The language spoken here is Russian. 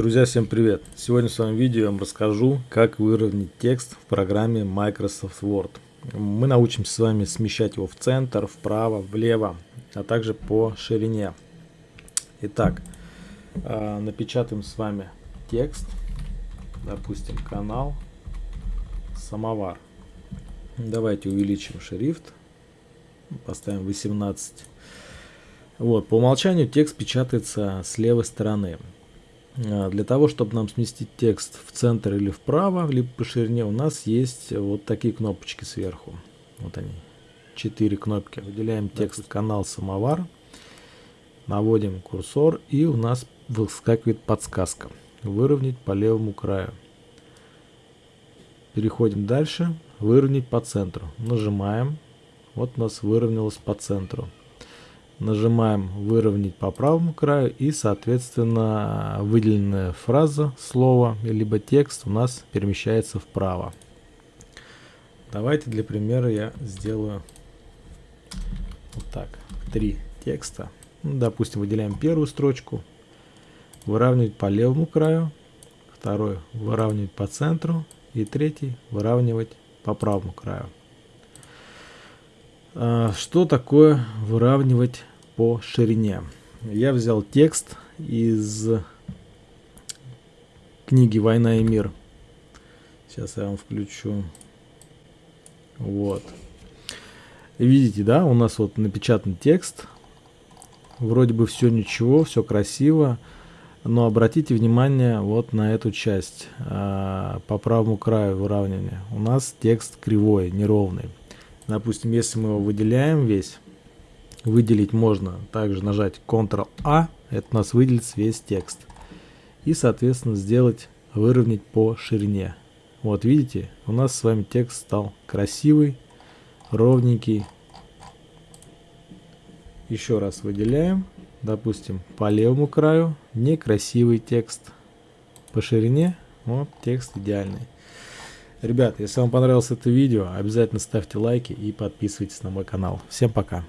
Друзья, всем привет! Сегодня в своем видео я вам расскажу, как выровнять текст в программе Microsoft Word. Мы научимся с вами смещать его в центр, вправо, влево, а также по ширине. Итак, а, напечатаем с вами текст, допустим, канал самовар. Давайте увеличим шрифт, поставим 18. Вот, по умолчанию текст печатается с левой стороны. А, для того, чтобы нам сместить текст в центр или вправо, либо по ширине, у нас есть вот такие кнопочки сверху. Вот они, четыре кнопки. Выделяем текст канал самовар, наводим курсор и у нас выскакивает подсказка. Выровнять по левому краю. Переходим дальше. Выровнять по центру. Нажимаем. Вот у нас выровнялось по центру. Нажимаем выровнять по правому краю и соответственно выделенная фраза, слово, либо текст у нас перемещается вправо. Давайте для примера я сделаю вот так. Три текста. Ну, допустим, выделяем первую строчку. Выравнивать по левому краю. Второй выравнивать по центру. И третий выравнивать по правому краю. А, что такое выравнивать по ширине. Я взял текст из книги «Война и мир». Сейчас я вам включу. Вот. Видите, да, у нас вот напечатан текст. Вроде бы все ничего, все красиво. Но обратите внимание вот на эту часть а, по правому краю выравнивания. У нас текст кривой, неровный. Допустим, если мы его выделяем весь, Выделить можно также нажать Ctrl-A, это у нас выделится весь текст. И, соответственно, сделать выровнять по ширине. Вот видите, у нас с вами текст стал красивый, ровненький. Еще раз выделяем, допустим, по левому краю некрасивый текст. По ширине вот текст идеальный. Ребят, если вам понравилось это видео, обязательно ставьте лайки и подписывайтесь на мой канал. Всем пока!